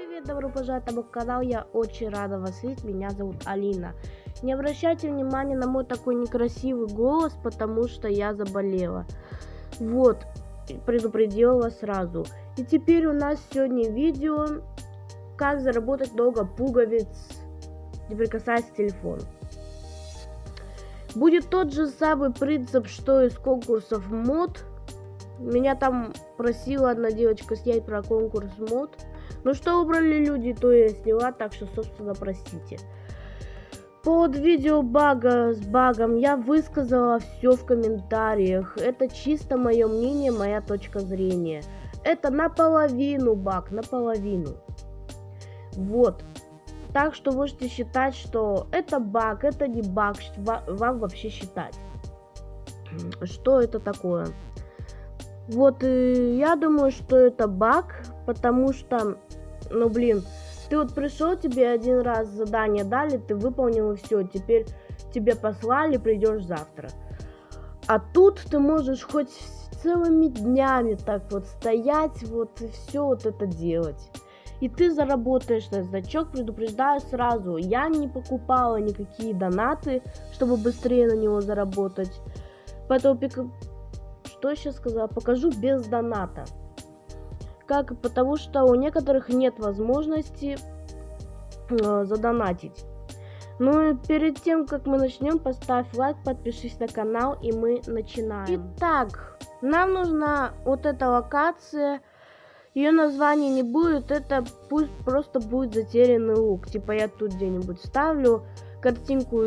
привет, добро пожаловать на мой канал, я очень рада вас видеть, меня зовут Алина. Не обращайте внимания на мой такой некрасивый голос, потому что я заболела. Вот, предупредила вас сразу. И теперь у нас сегодня видео, как заработать много пуговиц, не прикасаясь к телефону. Будет тот же самый принцип, что из конкурсов мод. Меня там просила одна девочка снять про конкурс мод. Ну что убрали люди, то я сняла, так что, собственно, простите. Под видео бага с багом я высказала все в комментариях. Это чисто мое мнение, моя точка зрения. Это наполовину баг, наполовину. Вот. Так что можете считать, что это баг, это не баг, вам вообще считать. Что это такое? Вот, э, я думаю, что это баг, потому что, ну, блин, ты вот пришел, тебе один раз задание дали, ты выполнил и все, теперь тебе послали, придешь завтра. А тут ты можешь хоть целыми днями так вот стоять, вот и все вот это делать. И ты заработаешь на значок, предупреждаю сразу. Я не покупала никакие донаты, чтобы быстрее на него заработать. Поэтому, что сейчас сказала, покажу без доната как потому что у некоторых нет возможности э, задонатить. Ну и перед тем, как мы начнем, поставь лайк, подпишись на канал, и мы начинаем. Итак, нам нужна вот эта локация. Ее название не будет, это пусть просто будет затерянный лук. Типа я тут где-нибудь ставлю картинку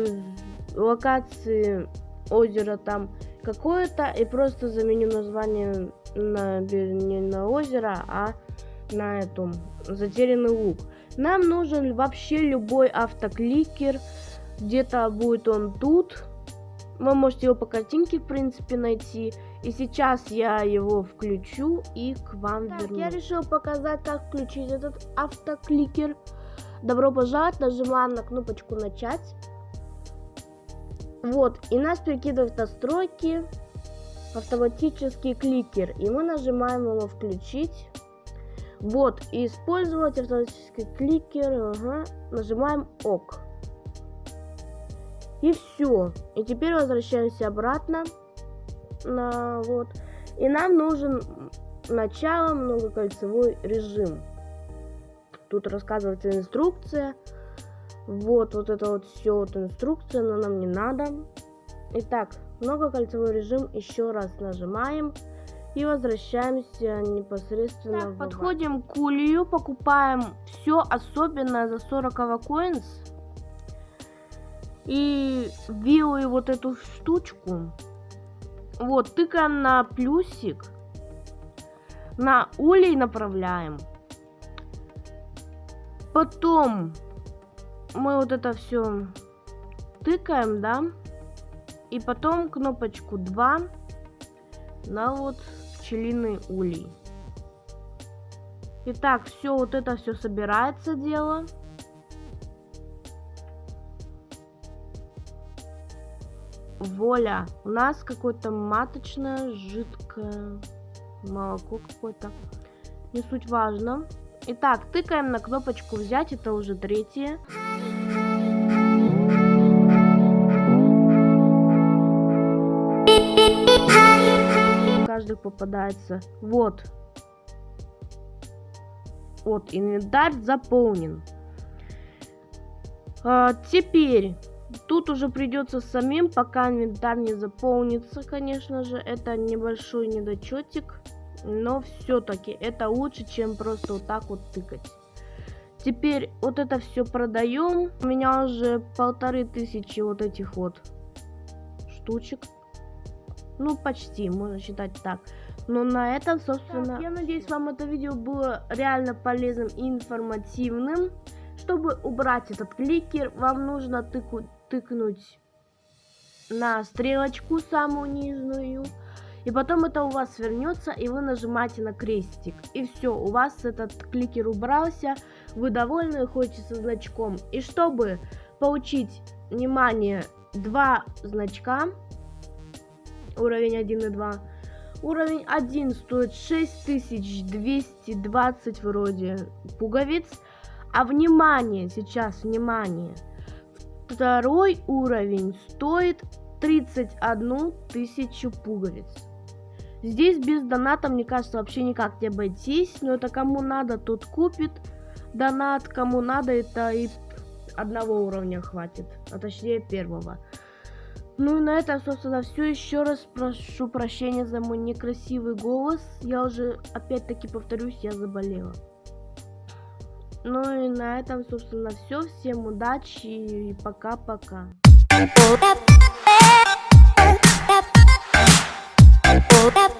локации озера там какое-то и просто заменю название на, не на озеро, а на эту затерянный лук. Нам нужен вообще любой автокликер. Где-то будет он тут. Вы можете его по картинке, в принципе, найти. И сейчас я его включу и к вам так, вернусь. Я решил показать, как включить этот автокликер. Добро пожаловать, нажимаем на кнопочку начать. Вот, и нас перекидывают настройки автоматический кликер. И мы нажимаем его включить. Вот, и использовать автоматический кликер. Ага. Нажимаем ОК. И все. И теперь возвращаемся обратно. На, вот. И нам нужен начало многокольцевой режим. Тут рассказывается инструкция. Вот, вот это вот все, вот инструкция, но нам не надо. Итак, многокольцевой режим еще раз нажимаем и возвращаемся непосредственно так, в подходим к улью покупаем все особенное за 40 coins и вилы вот эту штучку. Вот тыкаем на плюсик. На улей направляем. Потом мы вот это все тыкаем да и потом кнопочку 2 на вот пчелиный улей. Итак, все вот это все собирается дело. Воля. У нас какое-то маточное, жидкое молоко какое-то. Не суть важно. Итак, тыкаем на кнопочку взять, это уже третье. Каждый попадается. Вот. Вот, инвентарь заполнен. А, теперь, тут уже придется самим, пока инвентарь не заполнится, конечно же. Это небольшой недочетик. Но все-таки это лучше, чем просто вот так вот тыкать. Теперь вот это все продаем. У меня уже полторы тысячи вот этих вот штучек. Ну, почти, можно считать так. Но на этом, собственно... Так, я надеюсь, вам это видео было реально полезным и информативным. Чтобы убрать этот кликер, вам нужно тыку, тыкнуть на стрелочку самую нижнюю. И потом это у вас вернется, и вы нажимаете на крестик. И все, у вас этот кликер убрался, вы довольны, ходите со значком. И чтобы получить, внимание, два значка, уровень 1 и 2, Уровень 1 стоит 6220 вроде пуговиц. А внимание, сейчас внимание. Второй уровень стоит 31 тысячу пуговиц. Здесь без доната, мне кажется, вообще никак не обойтись. Но это кому надо, тот купит. Донат, кому надо, это и одного уровня хватит. А точнее первого. Ну и на этом, собственно, все. Еще раз прошу прощения за мой некрасивый голос. Я уже, опять-таки, повторюсь, я заболела. Ну и на этом, собственно, все. Всем удачи и пока-пока. Oh, -пока.